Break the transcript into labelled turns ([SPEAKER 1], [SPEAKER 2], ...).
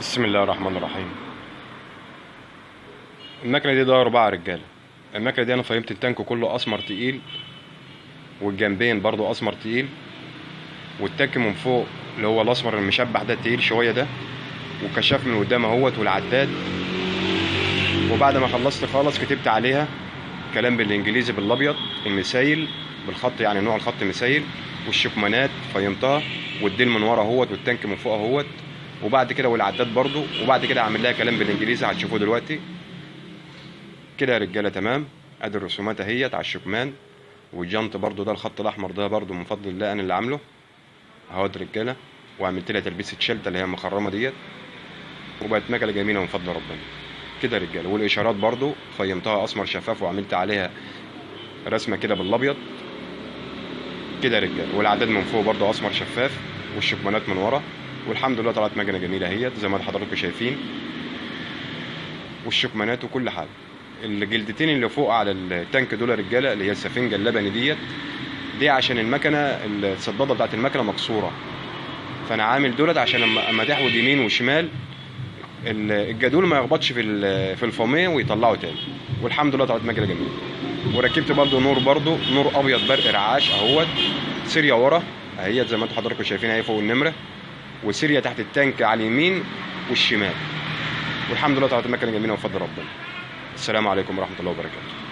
[SPEAKER 1] بسم الله الرحمن الرحيم. المكنه دي ده اربعه رجالة. المكنه دي أنا فهمت التانك كله أسمر تقيل والجنبين برضو أسمر تقيل والتانك من فوق اللي هو الأسمر المشبح ده تقيل شوية ده وكشاف من قدام أهوت والعداد. وبعد ما خلصت خالص كتبت عليها كلام بالإنجليزي بالأبيض المسايل بالخط يعني نوع الخط مسايل والشكمانات فيمتها والديل من ورا أهوت والتانك من فوق أهوت. وبعد كده والعداد برضو وبعد كده أعمل لها كلام بالإنجليزي هتشوفوه دلوقتي. كده يا رجالة تمام. أدي الرسومات أهيت على الشكمان. والجنط برضو ده الخط الأحمر ده برضو من فضل الله أنا اللي عامله. اهوت رجالة. وعملت لها تلبيسة شلته اللي هي المخرمة ديت. وبقت مكنه جميلة من فضل ربنا. كده يا رجالة. والإشارات برضو فيمتها أسمر شفاف وعملت عليها رسمة كده بالأبيض. كده يا رجالة. والعداد من فوق برضو أسمر شفاف. والشكمانات من ورا. والحمد لله طلعت مكنه جميلة اهيت زي ما حضراتكم شايفين. والشكمانات وكل حاجة. الجلدتين اللي فوق على التانك دول رجالة اللي هي السفنجة اللبني ديت دي عشان المكنة الصدادة بتاعت المكنة مكسورة. فأنا عامل دولت عشان اما تحود يمين وشمال الجدول ما يخبطش في في الفومية ويطلعه تاني. والحمد لله طلعت مكنه جميلة. وركبت برضو نور برضو نور أبيض برق رعاش أهوت سيريا ورا. اهيت زي ما أنتم حضراتكم شايفين اهي فوق النمرة. وسيريا تحت التانك على اليمين والشمال والحمد لله طلعت المكنه جميله وفضل ربنا السلام عليكم ورحمه الله وبركاته